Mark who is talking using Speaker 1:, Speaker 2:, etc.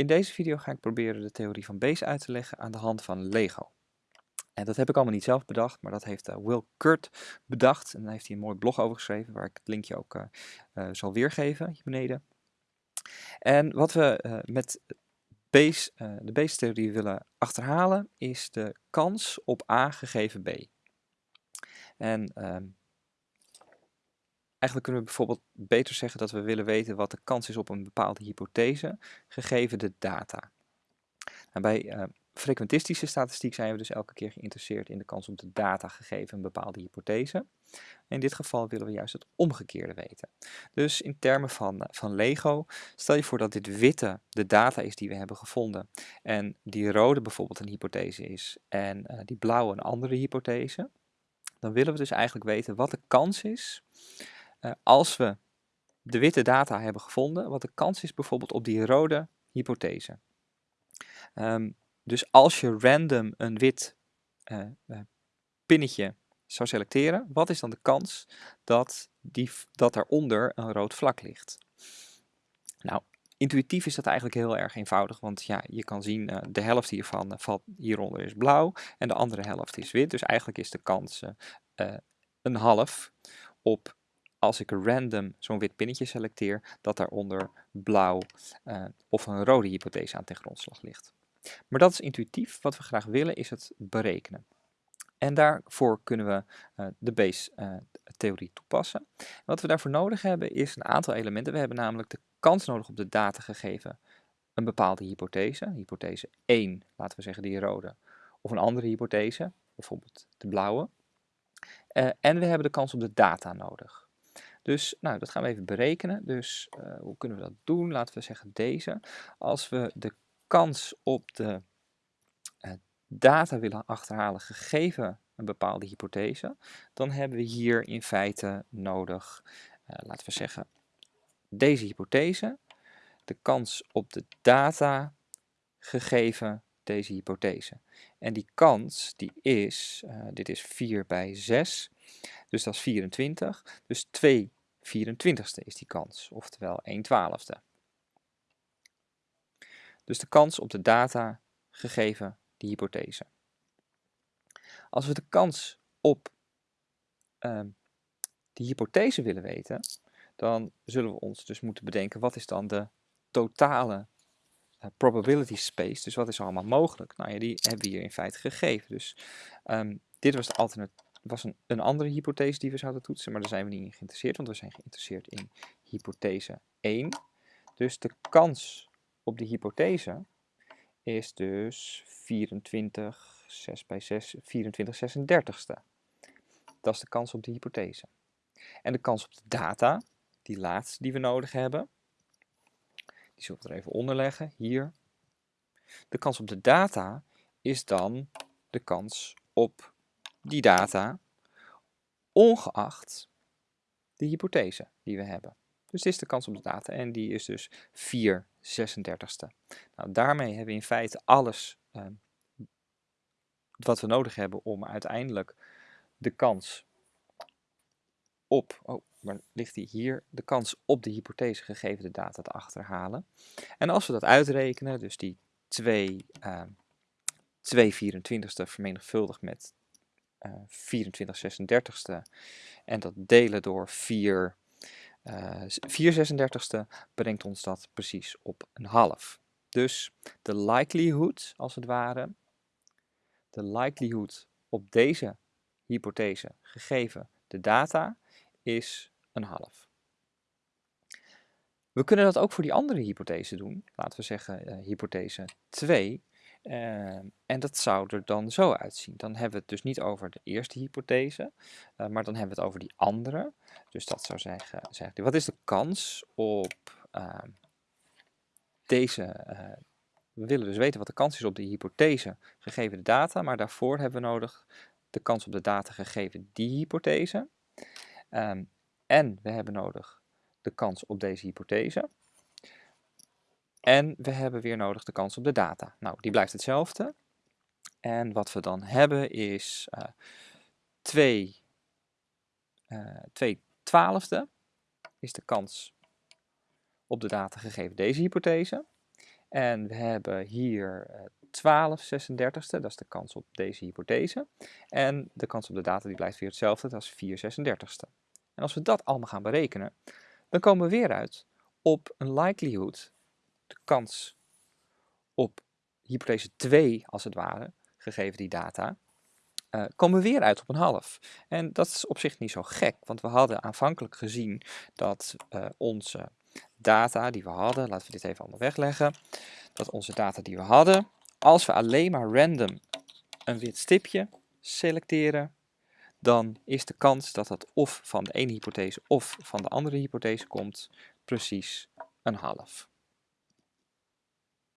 Speaker 1: In deze video ga ik proberen de theorie van Bayes uit te leggen aan de hand van Lego. En dat heb ik allemaal niet zelf bedacht, maar dat heeft uh, Will Kurt bedacht. En daar heeft hij een mooi blog over geschreven, waar ik het linkje ook uh, uh, zal weergeven hier beneden. En wat we met Bayes, de Bayes-theorie willen achterhalen, is de kans op A gegeven B. En ehm, Eigenlijk kunnen we bijvoorbeeld beter zeggen dat we willen weten wat de kans is op een bepaalde hypothese, gegeven de data. Nou, bij uh, frequentistische statistiek zijn we dus elke keer geïnteresseerd in de kans op de data gegeven een bepaalde hypothese. In dit geval willen we juist het omgekeerde weten. Dus in termen van, eh, van Lego, stel je voor dat dit witte de data is die we hebben gevonden en die rode bijvoorbeeld een hypothese is en uh, die blauwe een andere hypothese. Dan willen we dus eigenlijk weten wat de kans is als we de witte data hebben gevonden, wat de kans is bijvoorbeeld op die rode hypothese. Um, dus als je random een wit uh, uh, pinnetje zou selecteren, wat is dan de kans dat, die, dat daaronder een rood vlak ligt? Nou, intuïtief is dat eigenlijk heel erg eenvoudig, want ja, je kan zien uh, de helft hiervan valt hieronder is blauw en de andere helft is wit. Dus eigenlijk is de kans een half op als ik random zo'n wit pinnetje selecteer, dat daaronder blauw uh, of een rode hypothese aan ten grondslag ligt. Maar dat is intuïtief. Wat we graag willen is het berekenen. En daarvoor kunnen we uh, de Bayes-theorie uh, toepassen. wat we daarvoor nodig hebben is een aantal elementen. We hebben namelijk de kans nodig op de data gegeven een bepaalde hypothese. Hypothese 1, laten we zeggen die rode, of een andere hypothese, bijvoorbeeld de blauwe. En we hebben de kans op de data nodig. Dus nou, dat gaan we even berekenen. Dus uh, hoe kunnen we dat doen? Laten we zeggen deze. Als we de kans op de uh, data willen achterhalen gegeven een bepaalde hypothese, dan hebben we hier in feite nodig, uh, laten we zeggen, deze hypothese, de kans op de data gegeven deze hypothese. En die kans die is, dit is 4 bij 6, dus dat is 24. Dus 2 24ste is die kans, oftewel 1 twaalfde. Dus de kans op de data gegeven die hypothese. Als we de kans op uh, die hypothese willen weten, dan zullen we ons dus moeten bedenken wat is dan de totale uh, probability space. Dus wat is allemaal mogelijk? Nou ja, die hebben we hier in feite gegeven. Dus um, dit was de alternatief was een, een andere hypothese die we zouden toetsen, maar daar zijn we niet in geïnteresseerd, want we zijn geïnteresseerd in hypothese 1. Dus de kans op die hypothese is dus 24, 6 bij 6, 24 36ste. Dat is de kans op de hypothese. En de kans op de data, die laatste die we nodig hebben, die zullen we er even onder leggen, hier. De kans op de data is dan de kans op die data, ongeacht de hypothese die we hebben. Dus dit is de kans op de data en die is dus 4 36ste. Nou, daarmee hebben we in feite alles uh, wat we nodig hebben om uiteindelijk de kans op, oh, waar ligt die hier, de kans op de hypothese gegeven de data te achterhalen. En als we dat uitrekenen, dus die 2, uh, 2 24ste vermenigvuldigd met 24 36ste en dat delen door 4, uh, 4 36ste brengt ons dat precies op een half. Dus de likelihood, als het ware, de likelihood op deze hypothese gegeven de data is een half. We kunnen dat ook voor die andere hypothese doen. Laten we zeggen uh, hypothese 2. Uh, en dat zou er dan zo uitzien. Dan hebben we het dus niet over de eerste hypothese, uh, maar dan hebben we het over die andere. Dus dat zou zeggen, wat is de kans op uh, deze, eh, we willen dus weten wat de kans is op de hypothese gegeven de data, maar daarvoor hebben we nodig de kans op de data gegeven die hypothese. Um, en we hebben nodig de kans op deze hypothese. En we hebben weer nodig de kans op de data. Nou, die blijft hetzelfde. En wat we dan hebben is uh, 2, uh, 2 twaalfde is de kans op de data gegeven deze hypothese. En we hebben hier uh, 12 36ste, dat is de kans op deze hypothese. En de kans op de data die blijft weer hetzelfde, dat is 4 36ste. En als we dat allemaal gaan berekenen, dan komen we weer uit op een likelihood, de kans op hypothese 2 als het ware, gegeven die data, uh, komen we weer uit op een half. En dat is op zich niet zo gek, want we hadden aanvankelijk gezien dat uh, onze data die we hadden, laten we dit even allemaal wegleggen, dat onze data die we hadden, als we alleen maar random een wit stipje selecteren, dan is de kans dat dat of van de ene hypothese of van de andere hypothese komt precies een half.